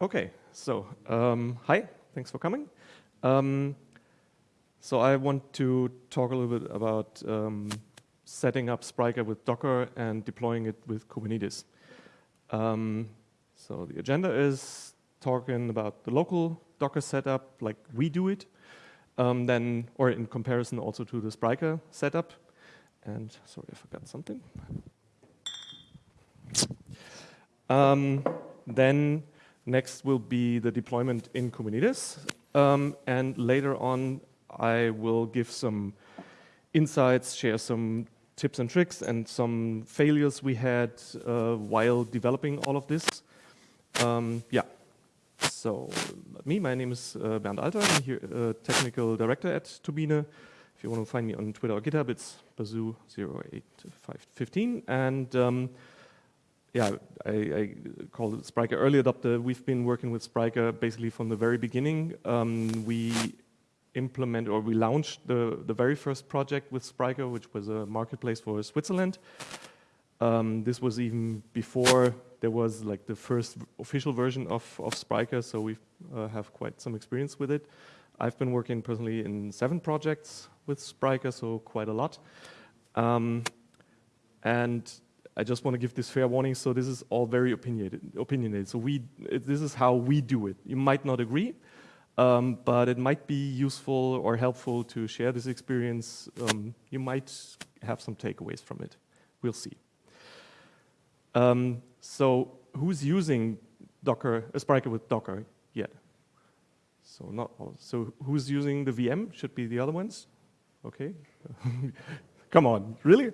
Okay, so um, hi, thanks for coming. Um, so I want to talk a little bit about um, setting up Spryker with Docker and deploying it with Kubernetes. Um, so the agenda is talking about the local Docker setup, like we do it, um, then, or in comparison also to the Spryker setup. And sorry, I forgot something. Um, then next will be the deployment in Kubernetes. Um, and later on, I will give some insights, share some tips and tricks and some failures we had uh, while developing all of this. Um, yeah, so me, my name is uh, Bernd Alter, I'm here, uh, technical director at Turbine. If you want to find me on Twitter or GitHub, it's bazoo08515. And um, yeah, I, I called it Spryker early adopter. We've been working with Spryker basically from the very beginning. Um, we implemented or we launched the, the very first project with Spryker, which was a marketplace for Switzerland. Um, this was even before there was like the first official version of, of Spryker, so we uh, have quite some experience with it. I've been working personally in seven projects with Spryker, so quite a lot. Um, and I just want to give this fair warning, so this is all very opinionated. opinionated. So we, this is how we do it. You might not agree, um, but it might be useful or helpful to share this experience. Um, you might have some takeaways from it. We'll see. Um, so who's using Docker, a Spryker with Docker yet? So not all. So who's using the VM? Should be the other ones. Okay. Come on, really?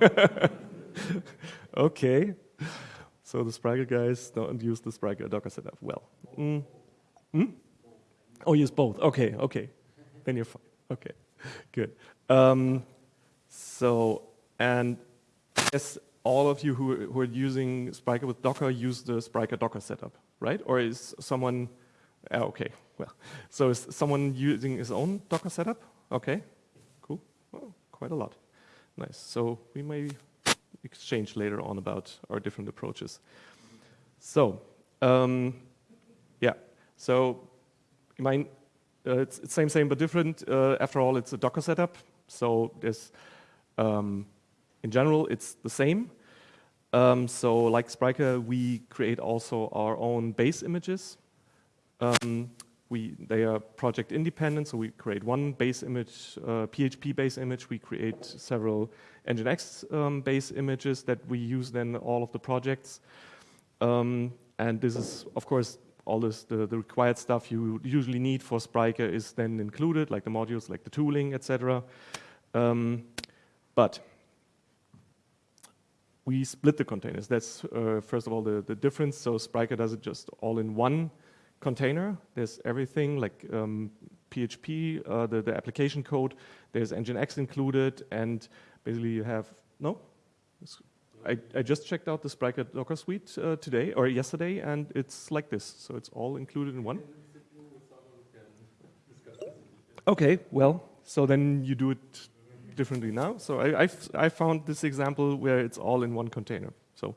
okay. So the Spryker guys don't use the Spryker Docker setup. Well. Mm. Mm? Oh, use both. Okay, okay. Then you're fine. Okay, good. Um, so, and yes, all of you who, who are using Spryker with Docker use the Spryker Docker setup, right? Or is someone, uh, okay, well, so is someone using his own Docker setup? Okay, cool, well, quite a lot. Nice, so we may exchange later on about our different approaches. So, um, yeah, so uh, it's, it's same, same, but different. Uh, after all, it's a Docker setup, so there's um, in general, it's the same. Um, so like Spryker, we create also our own base images. Um, we, they are project independent, so we create one base image, uh, PHP base image. We create several Nginx um, base images that we use then all of the projects. Um, and this is, of course, all this, the, the required stuff you usually need for Spryker is then included, like the modules, like the tooling, etc. Um, but we split the containers. That's, uh, first of all, the, the difference. So Spryker does it just all in one container. There's everything like um, PHP, uh, the, the application code. There's Nginx included, and basically you have, no? I, I just checked out the Spryker Docker suite uh, today, or yesterday, and it's like this. So it's all included in one. Okay, well, so then you do it differently now. So I, I've, I found this example where it's all in one container. So,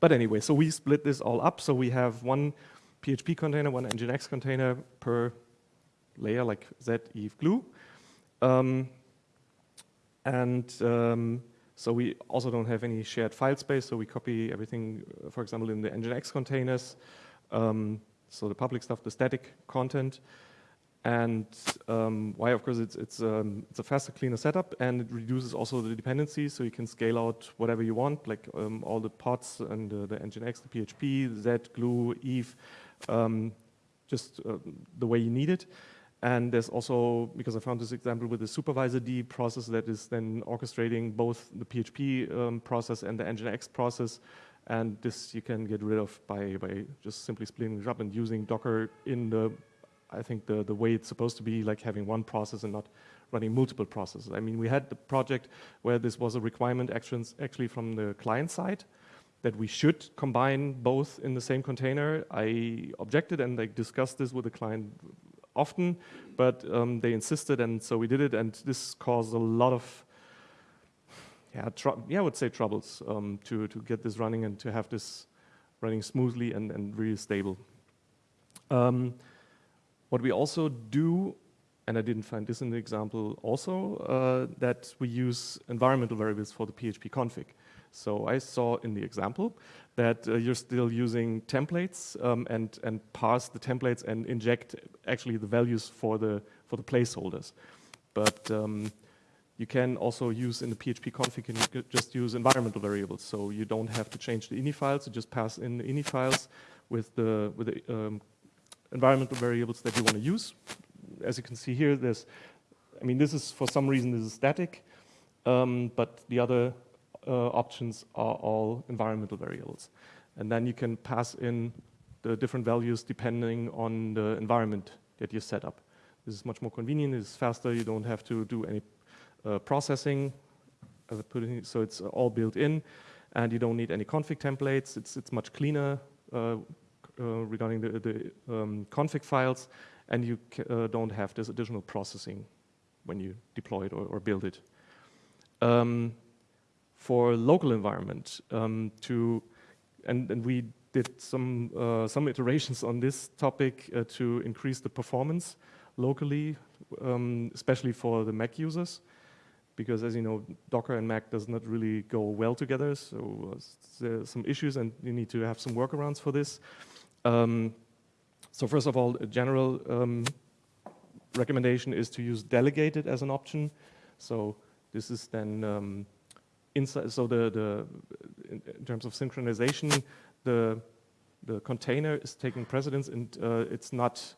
but anyway, so we split this all up. So we have one PHP container, one Nginx container per layer, like Zed, Yves, glue. Um, and um, so we also don't have any shared file space, so we copy everything, uh, for example, in the Nginx containers. Um, so the public stuff, the static content. And um, why, of course, it's, it's, um, it's a faster, cleaner setup, and it reduces also the dependencies, so you can scale out whatever you want, like um, all the pods and uh, the Nginx, the PHP, Zed, Glue, Yves, um, just uh, the way you need it. And there's also, because I found this example with the supervisord process that is then orchestrating both the PHP um, process and the Nginx process. And this you can get rid of by, by just simply splitting it up and using Docker in the I think the, the way it's supposed to be, like having one process and not running multiple processes. I mean, we had the project where this was a requirement actions actually from the client side that we should combine both in the same container. I objected and I discussed this with the client often, but um, they insisted and so we did it and this caused a lot of yeah, yeah I would say troubles um, to, to get this running and to have this running smoothly and, and really stable. Um, what we also do, and I didn't find this in the example also, uh, that we use environmental variables for the PHP config. So I saw in the example that uh, you're still using templates um, and, and parse the templates and inject actually the values for the, for the placeholders. But um, you can also use in the PHP config, you just use environmental variables. So you don't have to change the ini files, you just pass in the ini files with the, with the um, environmental variables that you want to use. As you can see here, there's, I mean, this is, for some reason, this is static, um, but the other options are all environmental variables. And then you can pass in the different values depending on the environment that you set up. This is much more convenient, it's faster, you don't have to do any uh, processing, so it's all built in, and you don't need any config templates. It's, it's much cleaner uh, uh, regarding the, the um, config files, and you don't have this additional processing when you deploy it or, or build it. Um, for local environment, um, to and, and we did some uh, some iterations on this topic uh, to increase the performance locally, um, especially for the Mac users because as you know, Docker and Mac does not really go well together, so uh, there's some issues and you need to have some workarounds for this. Um, so first of all, a general um, recommendation is to use delegated as an option. So this is then um, inside, so the, the in, terms of synchronization, the, the container is taking precedence and uh, it's not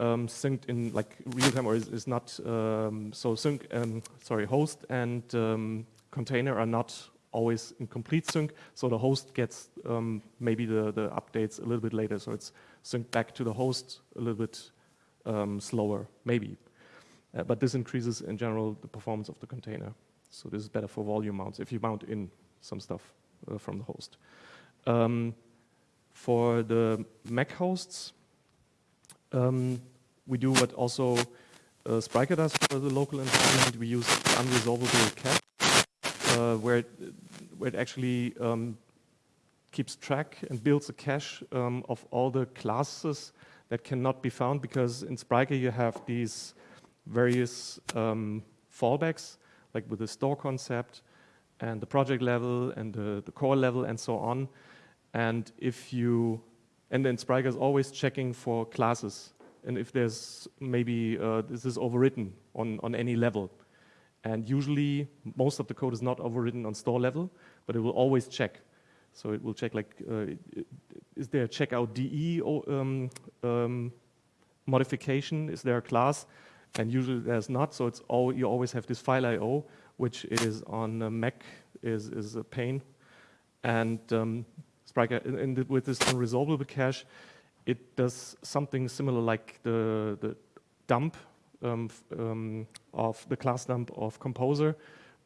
um, synced in like real time or is, is not um, so sync um, sorry host and um, container are not always in complete sync. So the host gets um, maybe the the updates a little bit later. So it's synced back to the host a little bit um, slower maybe. Uh, but this increases in general the performance of the container so this is better for volume mounts if you mount in some stuff uh, from the host for the Mac hosts um, we do what also uh, Spryker does for the local environment. We use unresolvable cache, uh, where, it, where it actually um, keeps track and builds a cache um, of all the classes that cannot be found because in Spryker you have these various um, fallbacks, like with the store concept and the project level and the, the core level and so on. And if you and then Spryker is always checking for classes and if there's maybe uh, this is overwritten on, on any level. And usually most of the code is not overwritten on store level, but it will always check. So it will check like, uh, is there a checkout DE um, um, modification? Is there a class? And usually there's not, so it's all, you always have this file IO, which is on Mac is, is a pain. And um, Spryker, in, the, with this unresolvable cache, it does something similar like the, the dump um, um, of the class dump of Composer,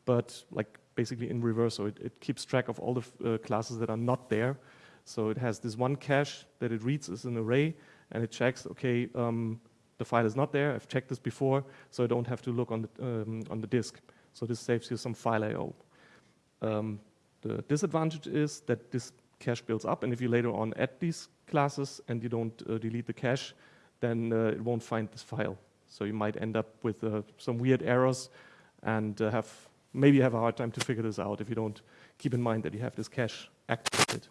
but like basically in reverse. So it, it keeps track of all the uh, classes that are not there. So it has this one cache that it reads as an array, and it checks, okay, um, the file is not there. I've checked this before, so I don't have to look on the, um, on the disk. So this saves you some file I.O. Um, the disadvantage is that this cache builds up, and if you later on add these classes and you don't uh, delete the cache, then uh, it won't find this file. So you might end up with uh, some weird errors and uh, have maybe have a hard time to figure this out if you don't keep in mind that you have this cache activated.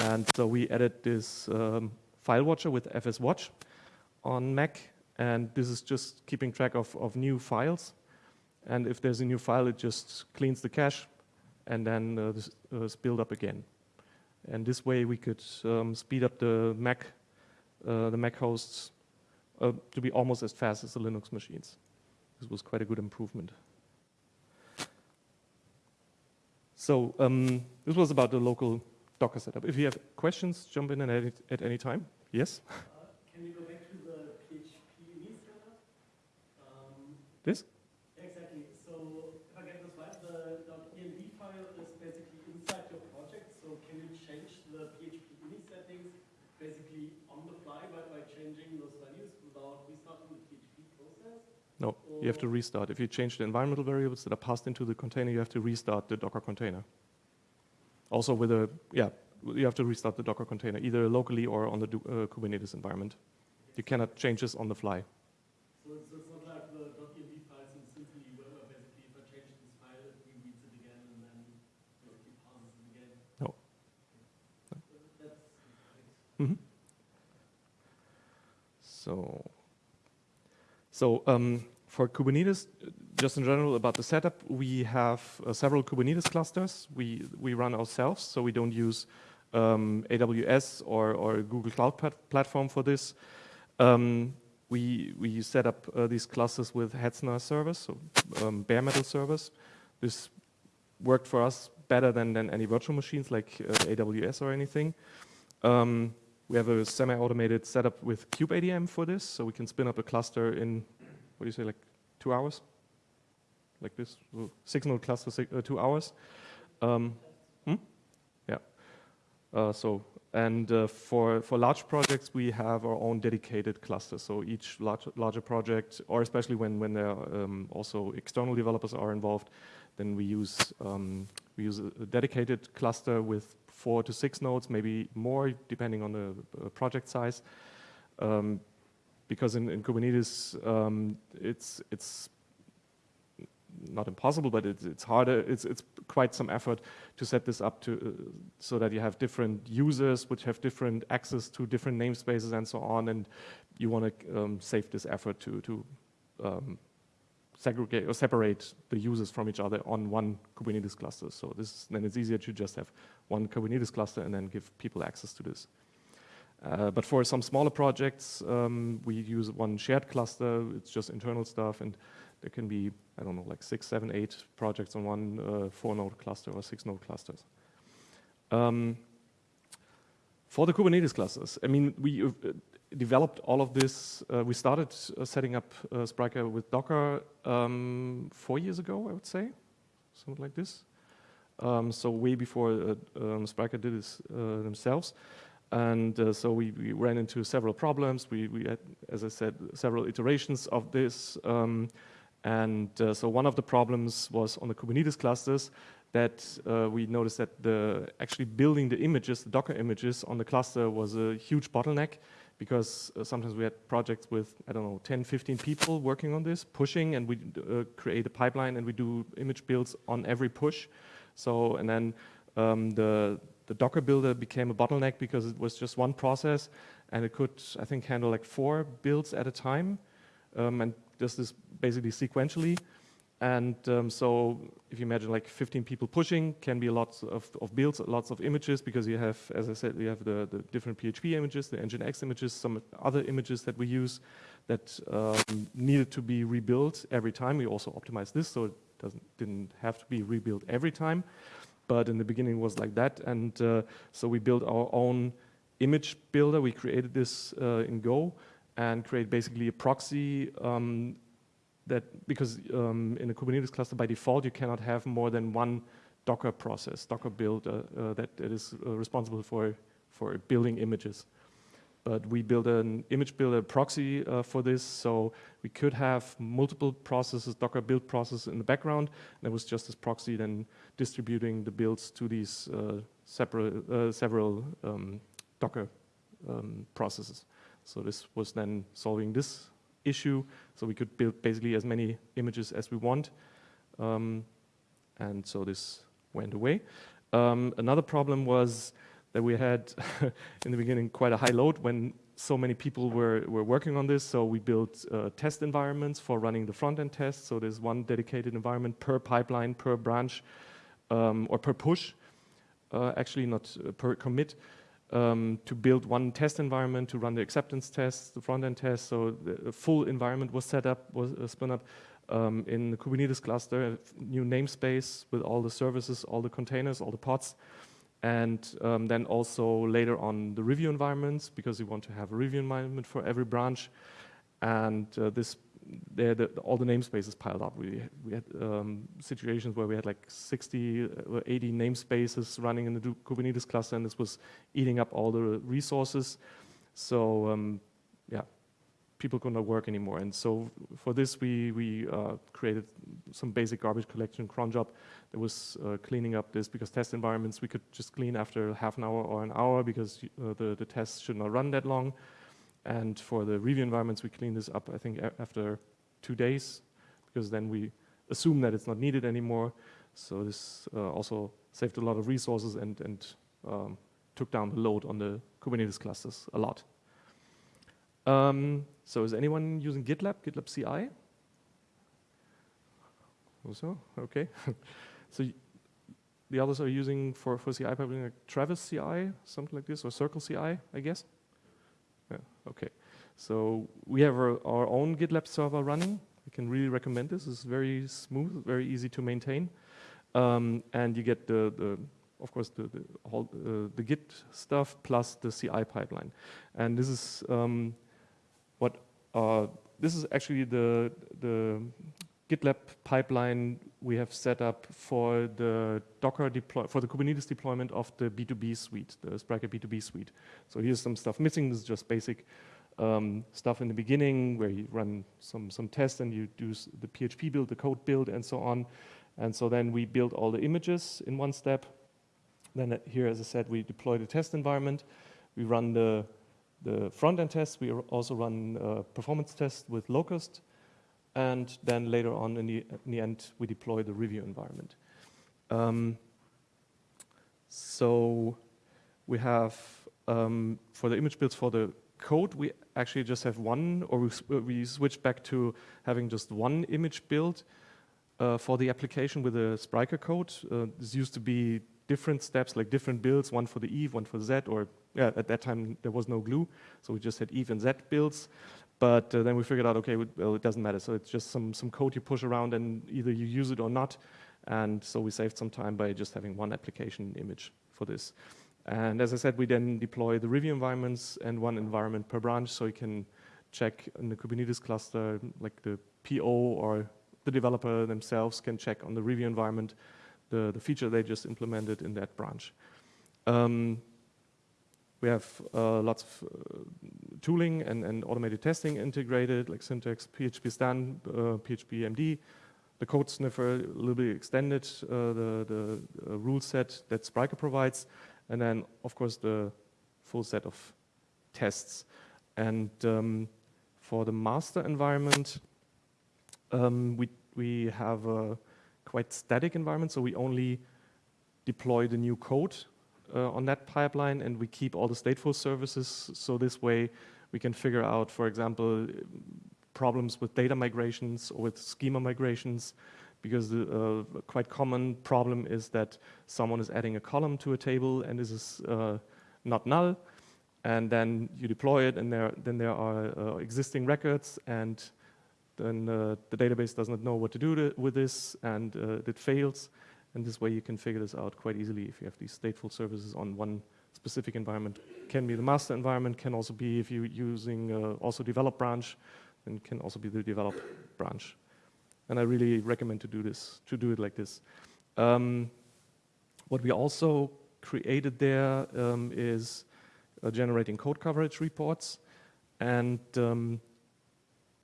And so we added this um, file watcher with FSWatch on Mac, and this is just keeping track of, of new files. And if there's a new file, it just cleans the cache and then uh, this uh, build up again. And this way we could um, speed up the Mac, uh, the Mac hosts uh, to be almost as fast as the Linux machines. This was quite a good improvement. So um, this was about the local Docker setup. If you have questions, jump in at, at any time. Yes? Uh, can you go back to the PHP setup? Um, this? Right, the .env file is basically inside your project. So can you change the PHP ini settings basically on the fly by, by changing those values without restarting the PHP process? No, you have to restart. If you change the environmental variables that are passed into the container, you have to restart the Docker container. Also with a, yeah, you have to restart the Docker container either locally or on the uh, Kubernetes environment. You cannot change this on the fly. So, so it's not like the .env files in Symfony where basically if I change this file, it reads it again and then basically parses it again. No. That's, Mhm. So, so um, for Kubernetes, just in general about the setup, we have uh, several Kubernetes clusters we we run ourselves, so we don't use um, AWS or or Google Cloud plat- platform for this. Um, we we set up uh, these clusters with Hetzner servers, so um, bare metal servers. This worked for us better than than any virtual machines like uh, AWS or anything. Um, we have a semi-automated setup with kubeadm for this, so we can spin up a cluster in, what do you say, like two hours? Like this, uh, six node cluster, uh, two hours. Um, hmm? Yeah. Uh, so, and uh, for, for large projects, we have our own dedicated cluster. So each large, larger project, or especially when, when there are um, also external developers are involved, then we use, um, we use a dedicated cluster with four to six nodes, maybe more, depending on the uh, project size. Um, because in, in Kubernetes, um, it's it's not impossible, but it's it's harder. It's it's quite some effort to set this up to uh, so that you have different users which have different access to different namespaces and so on, and you want to um, save this effort to to um, segregate or separate the users from each other on one Kubernetes cluster. So this then it's easier to just have one Kubernetes cluster and then give people access to this. Uh, but for some smaller projects, um, we use one shared cluster. It's just internal stuff, and there can be I don't know like six, seven, eight projects on one uh, four-node cluster or six-node clusters. Um, for the Kubernetes clusters, I mean, we uh, developed all of this. Uh, we started uh, setting up uh, Spryker with Docker um, four years ago, I would say, something like this. Um, so way before uh, um, Spryker did this uh, themselves. And uh, so we, we ran into several problems. We, we had, as I said, several iterations of this. Um, and uh, so one of the problems was on the Kubernetes clusters that uh, we noticed that the actually building the images, the Docker images on the cluster was a huge bottleneck because uh, sometimes we had projects with, I don't know, 10, 15 people working on this, pushing, and we uh, create a pipeline and we do image builds on every push. So, and then um, the, the Docker builder became a bottleneck because it was just one process and it could, I think, handle like four builds at a time um, and does this basically sequentially. And um, so if you imagine like 15 people pushing, can be lots of, of builds, lots of images, because you have, as I said, we have the, the different PHP images, the Nginx images, some other images that we use that um, needed to be rebuilt every time. We also optimized this, so it doesn't, didn't have to be rebuilt every time. But in the beginning was like that. And uh, so we built our own image builder. We created this uh, in Go and create basically a proxy um, that because um, in a Kubernetes cluster by default you cannot have more than one Docker process, Docker build uh, uh, that, is uh, responsible for for building images. But we built an image builder proxy uh, for this, so we could have multiple processes, Docker build processes in the background. And there was just this proxy then distributing the builds to these uh, separate, uh, several um, Docker um, processes. So this was then solving this issue, so we could build basically as many images as we want. Um, and so this went away. Um, another problem was that we had in the beginning quite a high load when so many people were, were working on this. So we built uh, test environments for running the front-end tests. So there's one dedicated environment per pipeline, per branch, um, or per push, uh, actually not uh, per commit um, to build one test environment to run the acceptance tests, the front-end tests. So the full environment was set up, was uh, spun up um, in the Kubernetes cluster, a new namespace with all the services, all the containers, all the pods. And um, then also later on the review environments, because we want to have a review environment for every branch. And uh, this, there, the, all the namespaces piled up. We, we had um, situations where we had like 60 or 80 namespaces running in the Kubernetes cluster, and this was eating up all the resources. So um, yeah, people could not work anymore. And so for this, we, we uh, created some basic garbage collection cron job that was uh, cleaning up this because test environments we could just clean after half an hour or an hour because uh, the, the tests should not run that long. And for the review environments, we clean this up, I think, after two days because then we assume that it's not needed anymore. So this uh, also saved a lot of resources and, and um, took down the load on the Kubernetes clusters a lot. Um, so is anyone using GitLab, GitLab CI? Also, okay. so the others are using for, for CI pipeline like Travis CI, something like this, or Circle CI, I guess? Okay. So we have our, our own GitLab server running. I can really recommend this. It's very smooth, very easy to maintain. Um, and you get the, the of course, the, the, whole, uh, the Git stuff plus the CI pipeline. And this is um, what uh, this is actually the the GitLab pipeline we have set up for the Docker deploy for the Kubernetes deployment of the B2B suite, the Spryker B2B suite. So here's some stuff missing. This is just basic um, stuff in the beginning where you run some some tests and you do the PHP build, the code build, and so on. And so then we build all the images in one step. Then uh, here, as I said, we deploy the test environment. We run the, the front-end tests. We also run uh, performance tests with Locust. And then later on in the, in the end, we deploy the review environment. Um, so we have, um, for the image builds for the code, we actually just have one, or we, we switch back to having just one image build uh, for the application with the Spryker code. Uh, this used to be different steps, like different builds, one for the Yves, one for Zed, or yeah, at that time there was no glue, so we just had Yves and Zed builds. But uh, then we figured out, okay, well, it doesn't matter. So it's just some, some code you push around and either you use it or not. And so we saved some time by just having one application image for this. And as I said, we then deploy the review environments and one environment per branch so you can check in the Kubernetes cluster, like the PO or the developer themselves can check on the review environment the, the feature they just implemented in that branch. Um, we have uh, lots of uh, tooling and, and, automated testing integrated, like syntax, PHPStan, uh, PHP MD, the code sniffer, a little bit extended, uh, the, the uh, rule set that Spryker provides, and then, of course, the full set of tests. And um, for the master environment, um, we, we have a quite static environment, so we only deploy the new code on that pipeline and we keep all the stateful services. So this way we can figure out, for example, problems with data migrations or with schema migrations because the uh, quite common problem is that someone is adding a column to a table and this is uh, not null and then you deploy it and there, then there are uh, existing records and then uh, the database does not know what to do to, with this and uh, it fails. And this way you can figure this out quite easily if you have these stateful services on one specific environment. Can be the master environment, can also be if you're using uh, also develop branch, then can also be the develop branch. And I really recommend to do this, to do it like this. Um, what we also created there um, is uh, generating code coverage reports. And um,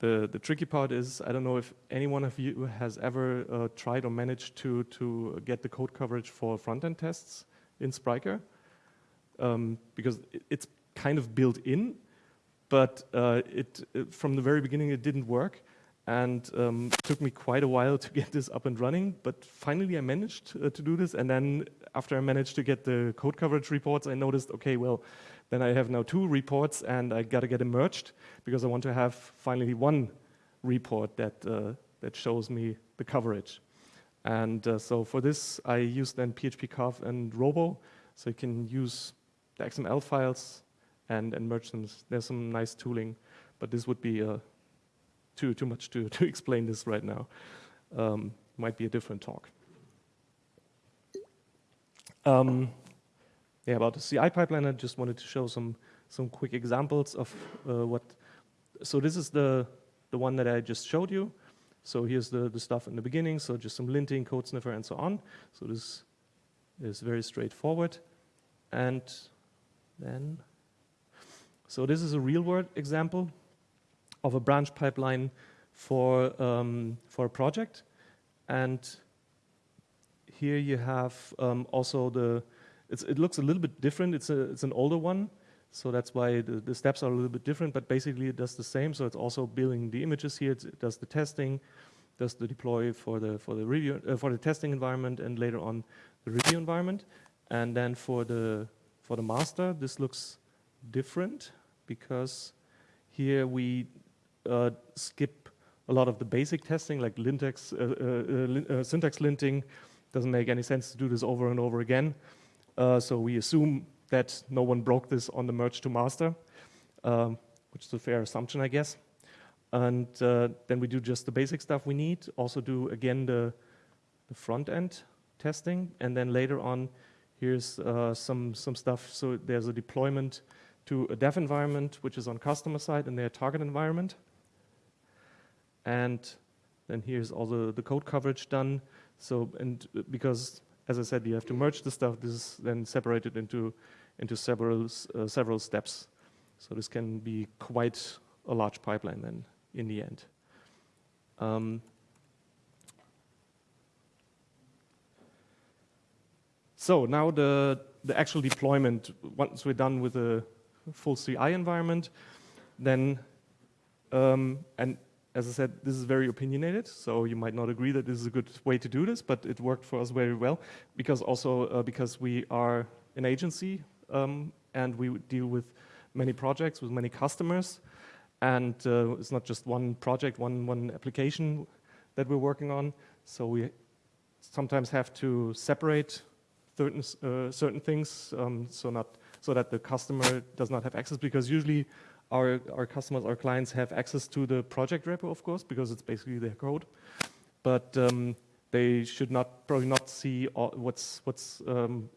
the, the tricky part is, I don't know if any one of you has ever uh, tried or managed to, to get the code coverage for front-end tests in Spryker, um, because it, it's kind of built in, but uh, it, it, from the very beginning it didn't work, and um, took me quite a while to get this up and running, but finally I managed uh, to do this, and then after I managed to get the code coverage reports, I noticed, okay, well, then I have now two reports and I got to get them merged because I want to have finally one report that, uh, that shows me the coverage. And uh, so for this, I use then PHP and Robo, so you can use the XML files and, and merge them. There's some nice tooling, but this would be uh, too, too much to, to explain this right now. Um, might be a different talk. Um, yeah, about the CI pipeline, I just wanted to show some some quick examples of uh, what. So this is the the one that I just showed you. So here's the the stuff in the beginning. So just some linting, code sniffer, and so on. So this is very straightforward. And then, so this is a real world example. of a branch pipeline for, um, for a project. And here you have um, also the, it looks a little bit different. It's, a, it's an older one. So that's why the, the steps are a little bit different, but basically it does the same. So it's also building the images here. It does the testing, does the deploy for the for the review uh, for the testing environment, and later on the review environment. And then for the for the master, this looks different because here we uh, skip a lot of the basic testing, like lintex, uh, uh, uh, uh syntax linting. Doesn't make any sense to do this over and over again. So we assume that no one broke this on the merge to master, um, which is a fair assumption, I guess. And uh, then we do just the basic stuff we need. Also do, again, the, the front end testing. And then later on, here's uh, some, some stuff. So there's a deployment to a dev environment, which is on customer side in their target environment. And then here's all the, the code coverage done. So, and uh, because, as I said, you have to merge the stuff, this is then separated into into several, uh, several steps. So this can be quite a large pipeline then in the end. Um, so now the, the actual deployment, once we're done with the full CI environment, then, um, and as I said, this is very opinionated, so you might not agree that this is a good way to do this, but it worked for us very well, because also uh, because we are an agency, um, and we deal with many projects with many customers. And uh, it's not just one project, one, one application that we're working on. So we sometimes have to separate certain, uh, certain things um, so, not, so that the customer does not have access because usually our, our customers, our clients have access to the project repo, of course, because it's basically their code. But um, they should not probably not see all, what's, what's um,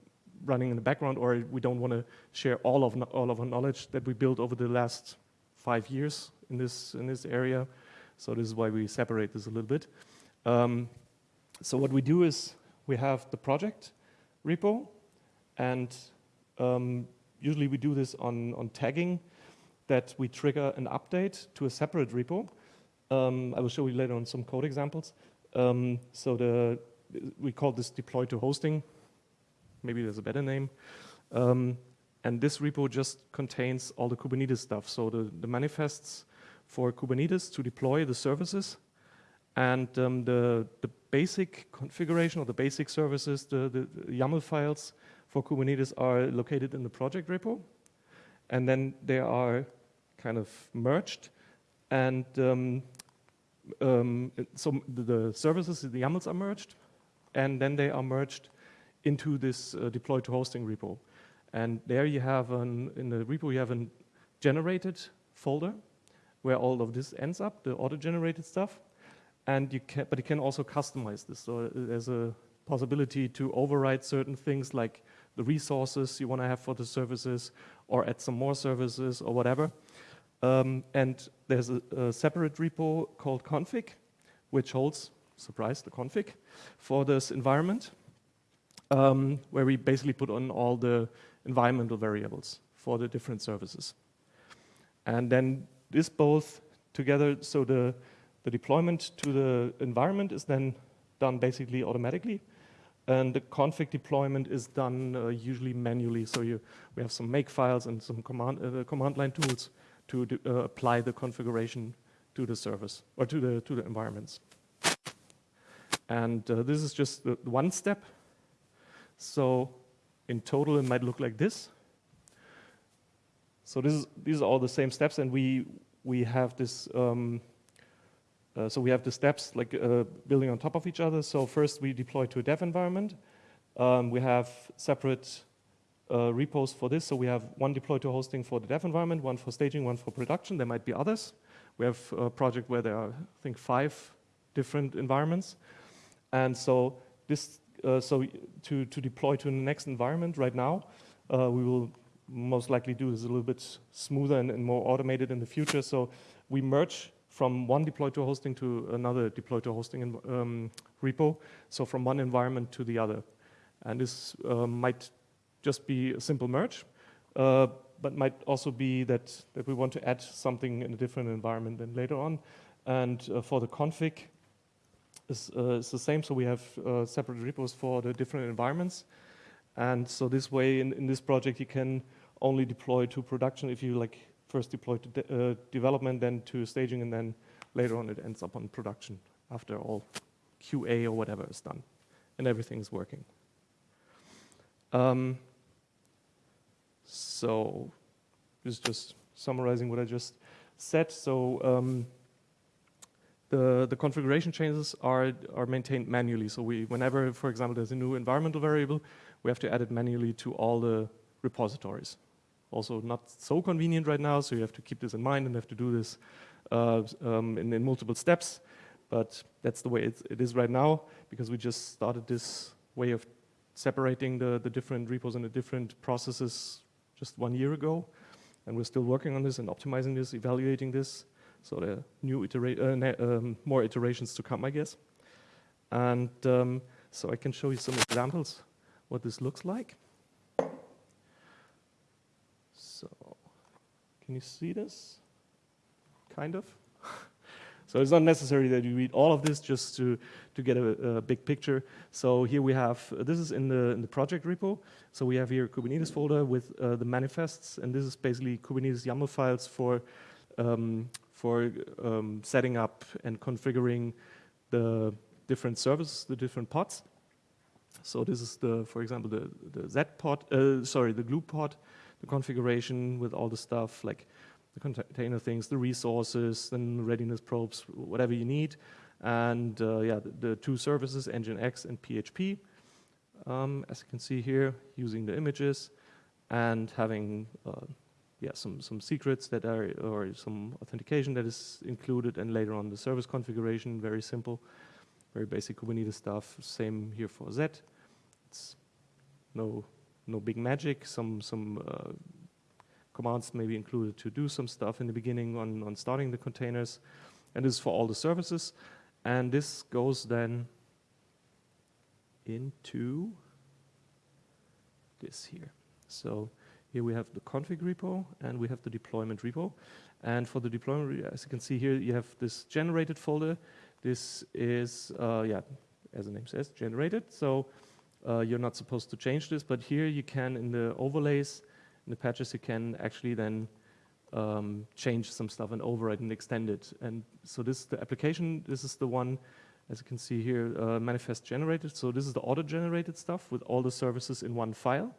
running in the background, or we don't want to share all of all of our knowledge that we built over the last five years in this in this area. So this is why we separate this a little bit. Um, so what we do is we have the project repo, and um, usually we do this on on tagging that we trigger an update to a separate repo. Um, I will show you later on some code examples. Um, so the we call this deploy to hosting maybe there's a better name. Um, and this repo just contains all the Kubernetes stuff. So the, the manifests for Kubernetes to deploy the services and um, the, the basic configuration or the basic services, the, the, the, YAML files for Kubernetes are located in the project repo. And then they are kind of merged. And um, um, so the, services, the YAMLs are merged. And then they are merged into this uh, deploy to hosting repo. And there you have, an, in the repo, you have a generated folder where all of this ends up, the auto-generated stuff. And you can, but you can also customize this. So uh, there's a possibility to override certain things like the resources you want to have for the services or add some more services or whatever. Um, and there's a, a, separate repo called config, which holds, surprise, the config for this environment um, where we basically put on all the environmental variables for the different services. And then this both together, so the, the deployment to the environment is then done basically automatically. And the config deployment is done uh, usually manually. So you, we have some make files and some command, uh, command line tools to uh, apply the configuration to the service or to the, to the environments. And uh, this is just one step so in total, it might look like this. So this is, these are all the same steps, and we, we have this, um, uh, so we have the steps like uh, building on top of each other. So first we deploy to a dev environment. Um, we have separate uh, repos for this. So we have one deploy to hosting for the dev environment, one for staging, one for production. There might be others. We have a project where there are, I think, five different environments. And so this uh, so to, to deploy to the next environment right now, uh, we will most likely do this a little bit smoother and, and, more automated in the future. So we merge from one deploy to hosting to another deploy to hosting um, repo. So from one environment to the other. And this uh, might just be a simple merge. Uh, but might also be that, that we want to add something in a different environment then later on. And uh, for the config, is, uh, it's the same. So we have uh, separate repos for the different environments. And so this way, in, in this project, you can only deploy to production if you like first deploy to de uh, development, then to staging, and then later on it ends up on production after all QA or whatever is done and everything is working. Um, so this is just summarizing what I just said. So um, the, the configuration changes are, are maintained manually. So we, whenever, for example, there's a new environmental variable, we have to add it manually to all the repositories. Also not so convenient right now, so you have to keep this in mind and have to do this uh, um, in, in, multiple steps. But that's the way it, is right now, because we just started this way of separating the, the different repos and the different processes just one year ago. And we're still working on this and optimizing this, evaluating this. So there are new itera uh, um, more iterations to come, I guess. And um, so I can show you some examples what this looks like. Can you see this? Kind of. so it's not necessary that you read all of this just to, to get a, a big picture. So here we have, uh, this is in the, in the project repo. So we have here a Kubernetes folder with uh, the manifests, and this is basically Kubernetes YAML files for um, for um, setting up and configuring the different services, the different pods. So this is the, for example, the, the Zed pod, uh, sorry, the glue pod, the configuration with all the stuff like the container things, the resources, then readiness probes, whatever you need. And uh, yeah, the, the, two services, Nginx and PHP, um, as you can see here, using the images and having uh, yeah, some, some secrets that are, or some authentication that is included, and later on the service configuration, very simple, very basic Kubernetes stuff. Same here for Zed. It's no, no big magic. Some, some uh, commands may be included to do some stuff in the beginning on, on starting the containers. And this is for all the services. And this goes then into this here. So here we have the config repo and we have the deployment repo. And for the deployment, as you can see here, you have this generated folder. This is, uh, yeah, as the name says, generated. So uh, you're not supposed to change this, but here you can, in the overlays, in the patches, you can actually then um, change some stuff and override and extend it. And so this is the application. This is the one, as you can see here, uh, manifest generated. So this is the auto-generated stuff with all the services in one file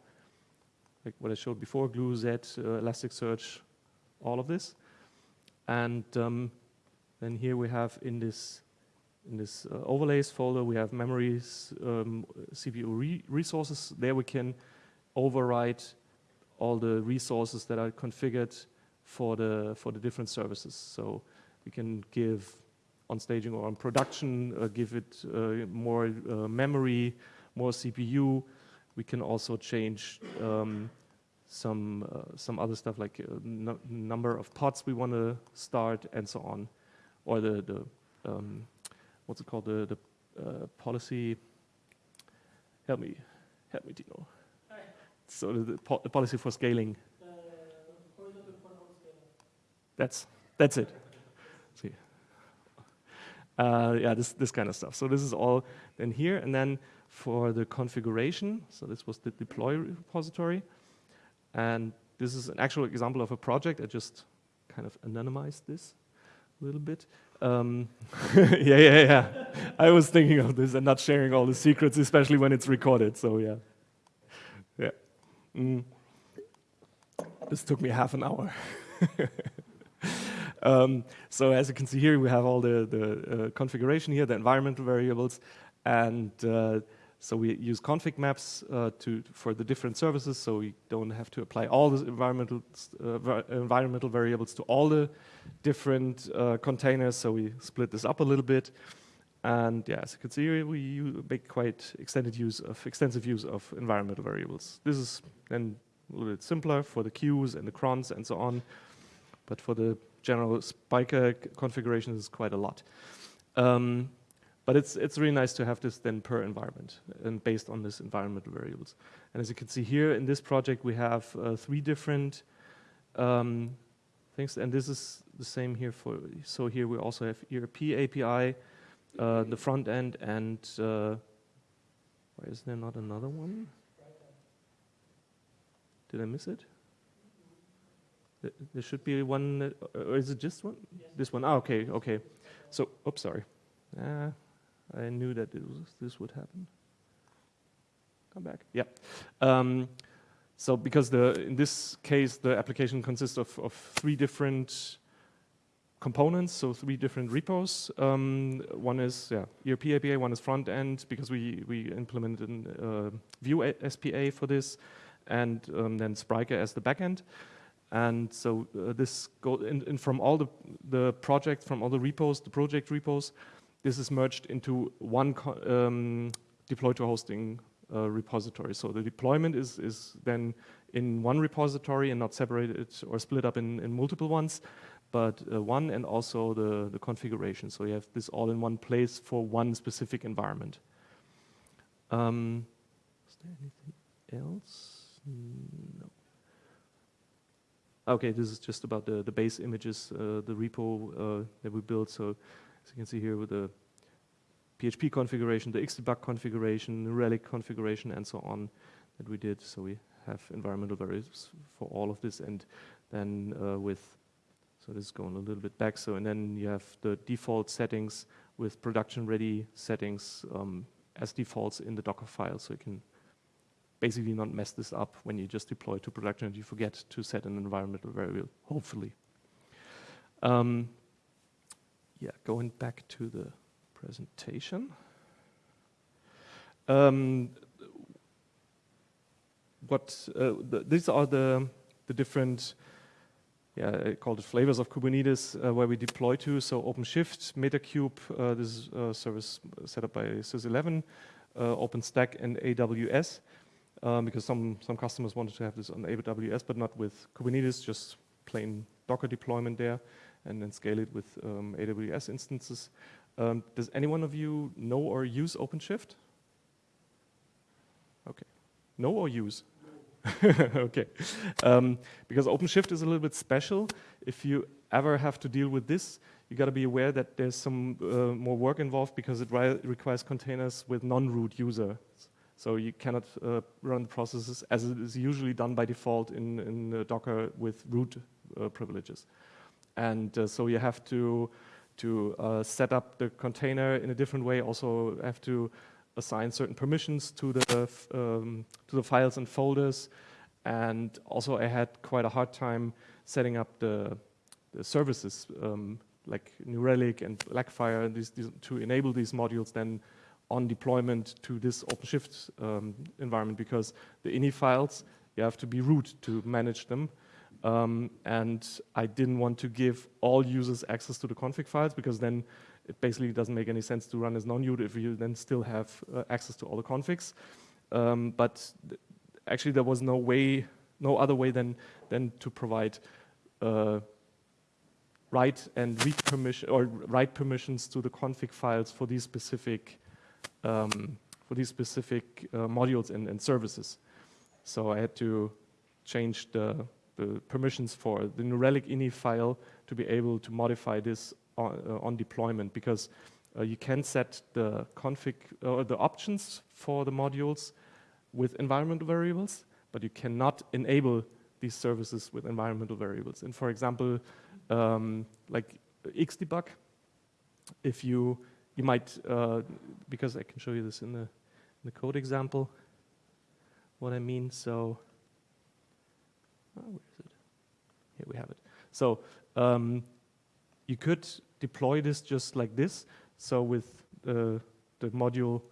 like what I showed before, glue, Zed, uh, Elasticsearch, all of this. And um, then here we have in this in this uh, overlays folder, we have memories, um, CPU re resources. There we can override all the resources that are configured for the for the different services. So we can give on staging or on production, uh, give it uh, more uh, memory, more CPU, we can also change um, some uh, some other stuff like uh, number of pods we want to start and so on, or the the um, what's it called the the uh, policy. Help me, help me, Dino. So the, the, po the policy for scaling. That's that's it. See. Uh, yeah, this this kind of stuff. So this is all in here, and then for the configuration. So this was the deploy repository. And this is an actual example of a project. I just kind of anonymized this a little bit. Um, yeah, yeah, yeah. I was thinking of this and not sharing all the secrets, especially when it's recorded. So yeah, yeah. Mm. This took me half an hour. um, so as you can see here, we have all the, the uh, configuration here, the environmental variables, and uh, so we use config maps uh, to, for the different services, so we don't have to apply all the environmental, uh, environmental variables to all the different uh, containers, so we split this up a little bit. And yeah, as you can see, we make quite extended use of, extensive use of environmental variables. This is then a little bit simpler for the queues and the crons and so on, but for the general Spryker configuration, is quite a lot. Um, but it's, it's really nice to have this then per environment and based on this environmental variables. And as you can see here in this project, we have uh, three different um, things, and this is the same here for, so here we also have ERP API, uh, the front end, and uh, why is there not another one? Did I miss it? There should be one, that- uh, or is it just one? This one, ah, okay, okay. So, oops, sorry. Ah, I knew that was, this would happen. Come back, yeah. Um, so because the, in this case, the application consists of, of three different components, so three different repos. Um, one is yeah, ERP API, one is front end because we, we implemented uh, Vue SPA for this, and um, then Spryker as the backend. And so uh, this go in, in from all the the projects, from all the repos, the project repos, this is merged into one um, deploy to hosting uh, repository. So the deployment is is then in one repository and not separated or split up in, in multiple ones, but uh, one and also the the configuration. So you have this all in one place for one specific environment. Um, is there anything else? No. Okay, this is just about the, the base images, uh, the repo uh, that we built. So as you can see here with the PHP configuration, the Xdebug configuration, the relic configuration, and so on that we did. So we have environmental variables for all of this, and then uh, with so this is going a little bit back. So and then you have the default settings with production-ready settings um, as defaults in the Docker file, so you can basically not mess this up when you just deploy to production and you forget to set an environmental variable, hopefully. Um, yeah, going back to the presentation. Um, what uh, the, these are the the different yeah I called it flavors of Kubernetes uh, where we deploy to. So OpenShift, MetaKube, uh, this is service set up by SysEleven, uh, OpenStack and AWS um, because some some customers wanted to have this on AWS but not with Kubernetes just plain Docker deployment there and then scale it with um, AWS instances. Um, does anyone of you know or use OpenShift? Okay. Know or use? okay. Um, because OpenShift is a little bit special. If you ever have to deal with this, you got to be aware that there's some uh, more work involved because it requires containers with non-root users. So you cannot uh, run the processes as it is usually done by default in, in uh, Docker with root uh, privileges. And uh, so you have to to uh, set up the container in a different way. Also have to assign certain permissions to the um, to the files and folders. And also I had quite a hard time setting up the, the services um, like New Relic and Blackfire these, these, to enable these modules then on deployment to this OpenShift um, environment because the ini files you have to be root to manage them. Um, and I didn't want to give all users access to the config files because then it basically doesn't make any sense to run as non-root if you then still have uh, access to all the configs. Um, but th- actually, there was no way, no other way than than to provide uh, write and read permission or write permissions to the config files for these specific um, for these specific uh, modules and, and services. So I had to change the the permissions for the New Relic ini file to be able to modify this on, uh, on deployment because uh, you can set the config or the options for the modules with environmental variables, but you cannot enable these services with environmental variables. And for example, um, like Xdebug, if you you might uh, because I can show you this in the in the code example. What I mean, so. Oh, where is it? Here we have it. So um, you could deploy this just like this. So with uh, the module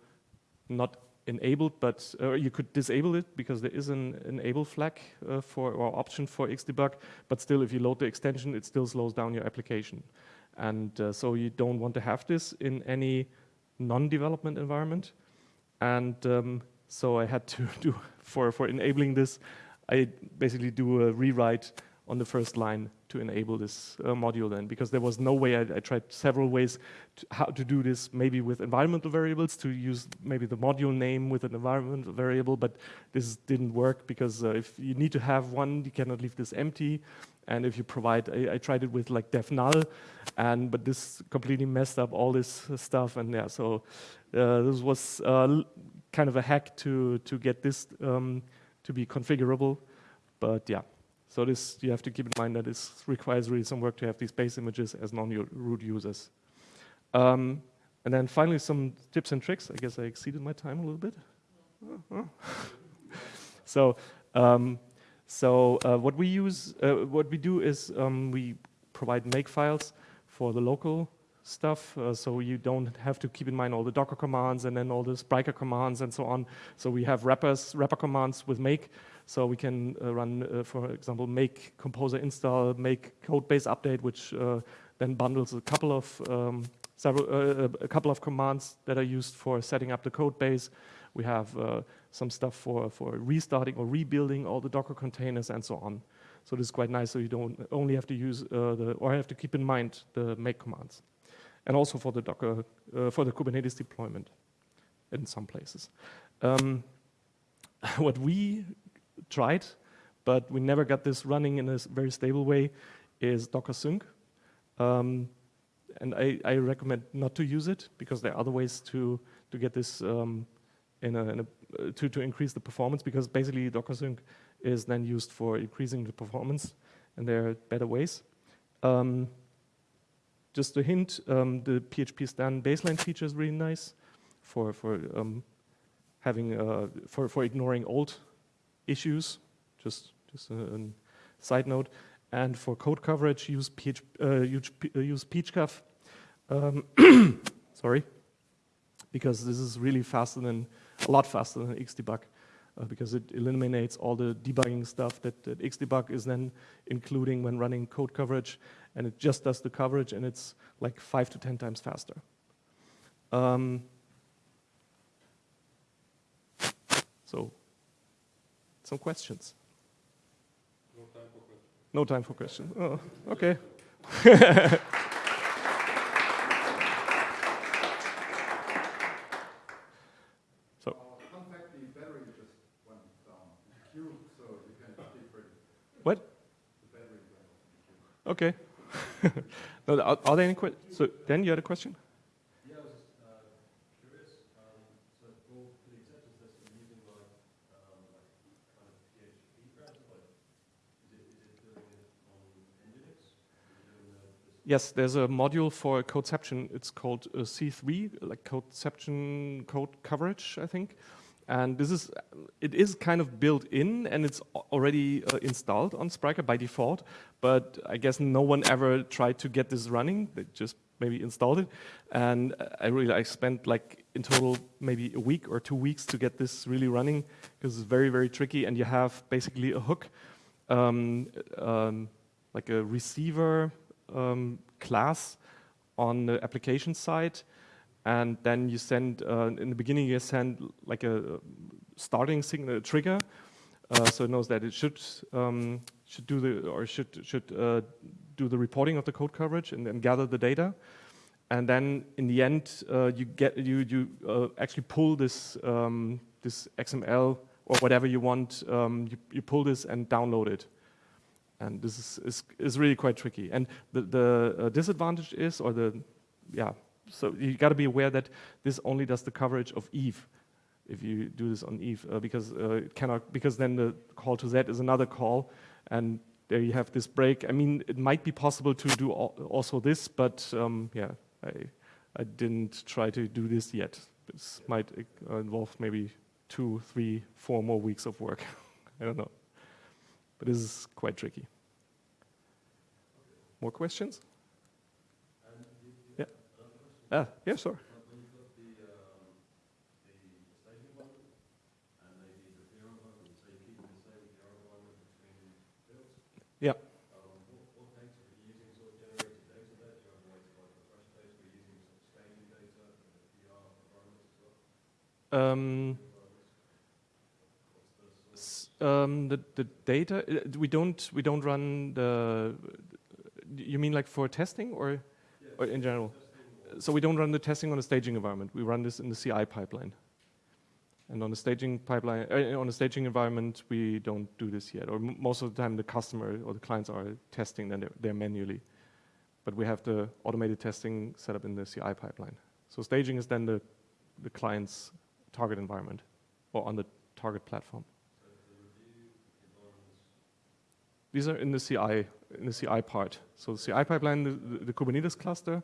not enabled, but uh, you could disable it because there is an enable flag uh, for or option for Xdebug. But still, if you load the extension, it still slows down your application. And uh, so you don't want to have this in any non-development environment. And um, so I had to do for for enabling this. I basically do a rewrite on the first line to enable this uh, module then, because there was no way, I, I tried several ways to how to do this, maybe with environmental variables, to use maybe the module name with an environmental variable, but this didn't work because uh, if you need to have one, you cannot leave this empty. And if you provide, I, I tried it with like def null, and but this completely messed up all this stuff. And yeah, so uh, this was uh, kind of a hack to to get this um, to be configurable. But yeah, so this you have to keep in mind that this requires really some work to have these base images as non-root users. Um, and then finally, some tips and tricks. I guess I exceeded my time a little bit. so. Um, so uh, what we use, uh, what we do is um, we provide make files for the local stuff, uh, so you don't have to keep in mind all the Docker commands and then all the Spryker commands and so on. So we have wrappers, wrapper commands with make, so we can uh, run, uh, for example, make composer install, make code base update, which uh, then bundles a couple of um, several, a couple of commands that are used for setting up the code base. We have some stuff for, for restarting or rebuilding all the Docker containers and so on. So this is quite nice, so you don't only have to use uh, the, or have to keep in mind the make commands. And also for the Docker, uh, for the Kubernetes deployment in some places. Um, what we tried, but we never got this running in a very stable way, is Docker Sync. Um, and I, I, recommend not to use it because there are other ways to, to get this um, in, a, in a, uh, to, to increase the performance because basically Docker Sync is then used for increasing the performance and there are better ways. Um, just a hint, um, the PHPStan baseline feature is really nice for, for um, having, uh, for, for ignoring old issues, just, just a, a, side note. And for code coverage, use, PH, uh, use, uh, use PCOV. Um, sorry, because this is really faster than a lot faster than Xdebug uh, because it eliminates all the debugging stuff that, that, Xdebug is then including when running code coverage, and it just does the coverage, and it's like five to 10 times faster. Um, so, some questions? No time for questions. No time for questions. Oh, okay. So. What? Okay. no, are, are, there any questions? So, Dan, you had a question? Yeah, I was just uh, curious. Um, so, for the acceptance test, are using like, um, like kind of PHP perhaps? Like, is it, is it doing it on Nginx? Yes, there's a module for codeception. It's called uh, C3, like codeception code coverage, I think. And this is, it is kind of built in and it's already uh, installed on Spryker by default, but I guess no one ever tried to get this running. They just maybe installed it. And I really, I spent like in total maybe a week or two weeks to get this really running because it's very, very tricky and you have basically a hook, um, um, like a receiver um, class on the application side and then you send, uh, in the beginning you send like a starting signal, a trigger, uh, so it knows that it should um, should do the, or should, should uh, do the reporting of the code coverage and then gather the data. And then in the end, uh, you get, you, you uh, actually pull this, um, this XML or whatever you want, um, you, you pull this and download it. And this is, is, is really quite tricky. And the, the uh, disadvantage is, or the, yeah, so you got to be aware that this only does the coverage of Yves if you do this on Yves uh, because uh, cannot because then the call to Zed is another call and there you have this break. I mean, it might be possible to do also this, but um, yeah, I, I didn't try to do this yet. This might uh, involve maybe two, three, four more weeks of work. I don't know. But this is quite tricky. More questions? Uh, yeah, sir. Yeah. Um, Um, the the data uh, we don't we don't run the. You mean like for testing or, or in general? So we don't run the testing on a staging environment. We run this in the CI pipeline. And on a staging pipeline, uh, on the staging environment, we don't do this yet. Or most of the time, the customer or the clients are testing, then they're, they're manually. But we have the automated testing set up in the CI pipeline. So staging is then the the client's target environment or on the target platform. These are in the CI, in the CI part. So the CI pipeline, the, the, the Kubernetes cluster,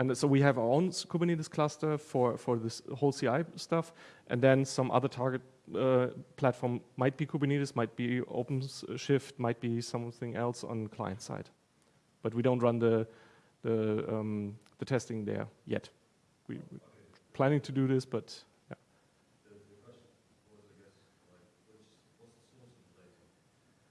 and so we have our own Kubernetes cluster for, for this whole CI stuff, and then some other target uh, platform might be Kubernetes, might be OpenShift, might be something else on client side. But we don't run the, the, um, the testing there yet. We, we planning to do this, but yeah. The, the question was, I guess, like, which, what's the source of the data?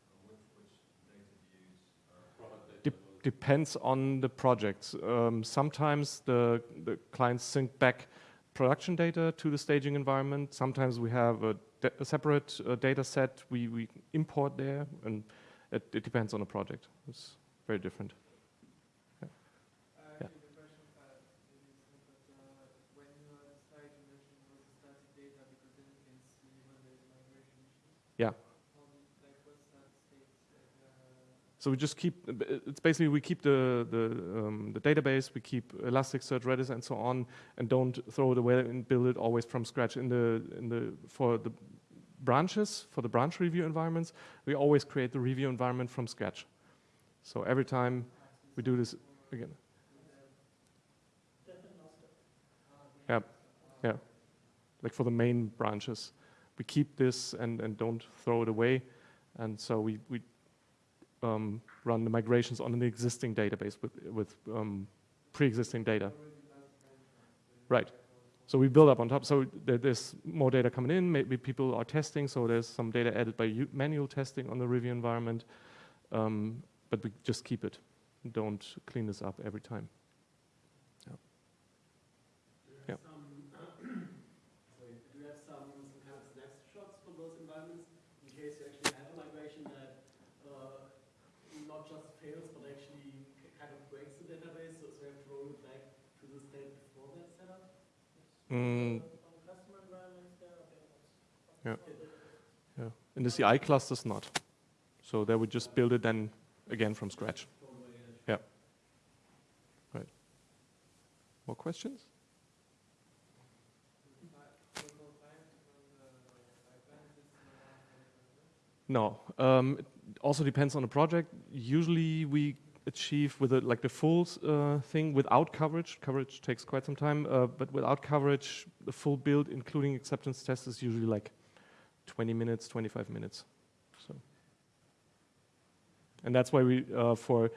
And which, which data do you use? Uh, product data? Dep- depends on the project. Um, sometimes the, the clients sync back production data to the staging environment. Sometimes we have a, a separate uh, data set we, we import there, and it, it depends on the project. It's very different. Yeah. Actually, the question uh, maybe it's not, but uh, when you are on site, you mentioned it was a static data because then you can see when there is migration issues. Yeah. On, like what static states? Like, uh, So we just keep, it's basically we keep the, the, um, the database, we keep Elasticsearch, Redis and so on, and don't throw it away and build it always from scratch. In the, in the, for the branches, for the branch review environments, we always create the review environment from scratch. So every time we do this again. Yeah, yeah. Like for the main branches, we keep this and, and don't throw it away. And so we, we um, run the migrations on an existing database with, with um, pre-existing data. Right. So we build up on top. So there's more data coming in. Maybe people are testing. So there's some data added by manual testing on the review environment. Um, but we just keep it. Don't clean this up every time. Yeah. Some, sorry, do you have some, some kind of snapshots from those environments in case you actually have a migration that uh, not just fails but actually k- kind of breaks the database, so, so you have to roll it back to the state before that setup? Mm, Yeah. yeah. In the CI clusters, not. So there we just build it then again from scratch. Yeah. Right. More questions? local time to run the pipeline, is it around 20%? No. Um, it also depends on the project. Usually we achieve with a, like the full uh, thing without coverage. Coverage takes quite some time, uh, but without coverage, the full build, including acceptance test, is usually like 20 minutes, 25 minutes. So, and that's why we uh, for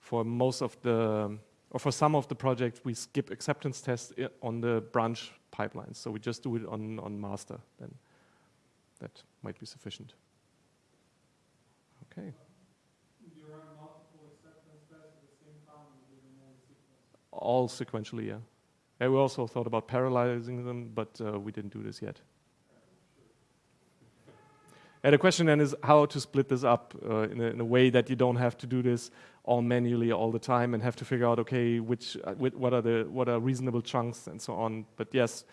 for most of the or for some of the projects we skip acceptance tests on the branch pipelines. So we just do it on on master. Then that might be sufficient. Okay. You run multiple acceptance tests at the same time, and do them all in sequence. All sequentially, yeah. And we also thought about parallelizing them, but uh, we didn't do this yet. And the question then is how to split this up uh, in, a, in a way that you don't have to do this all manually all the time and have to figure out okay which uh, what are the what are reasonable chunks and so on. But yes,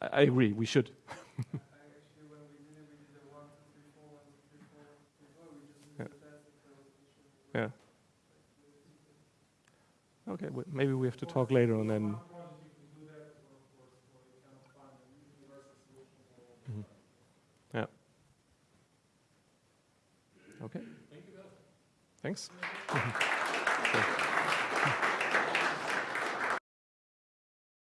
I, agree we should. Yeah. the test if there was an issue. Yeah. Okay, maybe we have to talk later on then. All. Mhm. Yeah. Okay. Thank. Thanks.